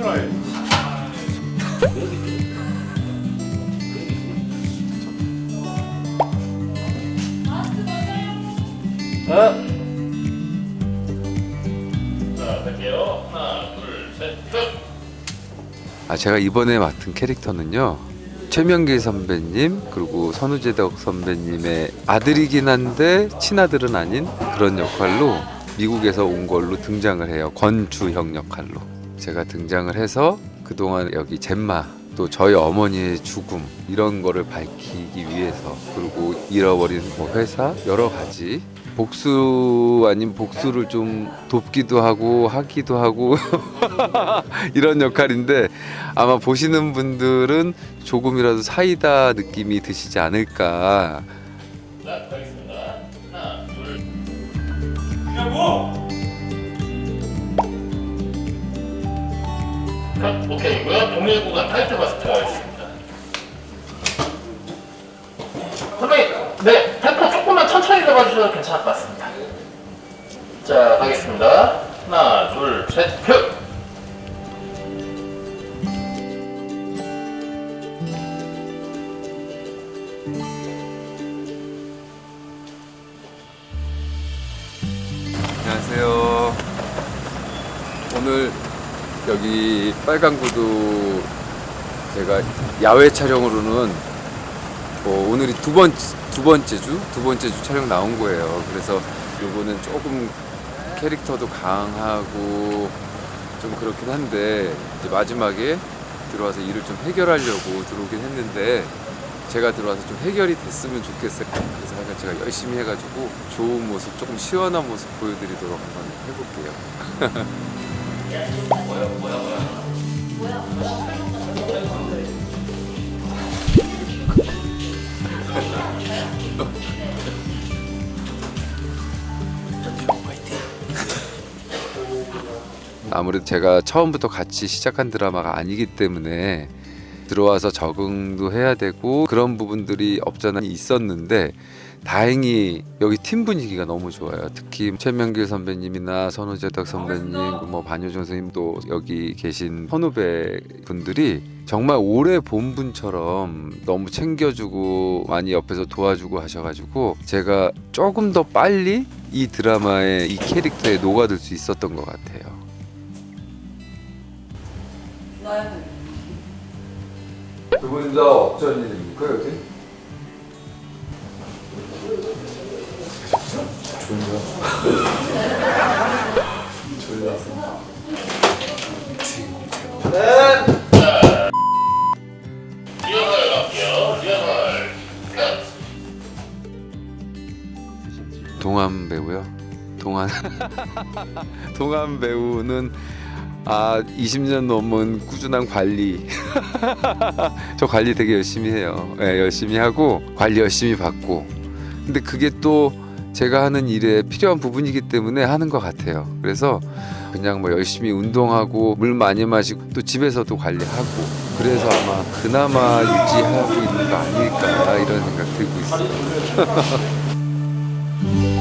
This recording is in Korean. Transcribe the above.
싫어해. 어? 자, 갈게요. 하나, 둘, 셋, 끝! 아, 제가 이번에 맡은 캐릭터는요. 최명길 선배님 그리고 선우재덕 선배님의 아들이긴 한데 친아들은 아닌 그런 역할로 미국에서 온 걸로 등장을 해요. 권주형 역할로. 제가 등장을 해서 그동안 여기 젬마 또 저희 어머니의 죽음 이런 거를 밝히기 위해서 그리고 잃어버린 뭐 회사 여러 가지 복수 아닌 복수를 좀 돕기도 하고 하기도 하고 이런 역할인데 아마 보시는 분들은 조금이라도 사이다 느낌이 드시지 않을까. 하나, 둘. 하고. 컷, 오케이고요. 동일 구간 타이틀 마스 들어가겠습니다. 선배님, 네, 템포 조금만 천천히 잡아주셔도 괜찮을 것 같습니다. 자, 가겠습니다. 하나, 둘, 셋, 표. 안녕하세요 오늘 여기 빨강구도 제가 야외 촬영으로는 뭐 오늘이 두 번째 두 번째 주 두 번째 주 촬영 나온 거예요. 그래서 요거는 조금 캐릭터도 강하고 좀 그렇긴 한데 이제 마지막에 들어와서 일을 좀 해결하려고 들어오긴 했는데 제가 들어와서 좀 해결이 됐으면 좋겠어요. 그래서 하여간 제가 열심히 해가지고 좋은 모습, 조금 시원한 모습 보여드리도록 한번 해볼게요. 아무래도 제가 처음부터 같이 시작한 드라마가 아니기 때문에 들어와서 적응도 해야 되고 그런 부분들이 없잖아 있었는데 다행히 여기 팀 분위기가 너무 좋아요. 특히 최명길 선배님이나 선우재덕 선배님, 뭐 반효정 선생님도 여기 계신 선후배 분들이 정말 오래 본 분처럼 너무 챙겨주고 많이 옆에서 도와주고 하셔가지고 제가 조금 더 빨리 이 드라마에 이 캐릭터에 녹아들 수 있었던 것 같아요. 두분 다 어쩐 일입니까 여기? 리허설. 컷. 동안 배우요? 동안 동안 배우는 아 20년 넘은 꾸준한 관리. 저 관리 되게 열심히 해요. 예, 열심히 하고 관리 열심히 받고. 근데 그게 또 제가 하는 일에 필요한 부분이기 때문에 하는 것 같아요. 그래서 그냥 뭐 열심히 운동하고 물 많이 마시고 또 집에서도 관리하고 그래서 아마 그나마 유지하고 있는 거 아닐까 이런 생각 들고 있어요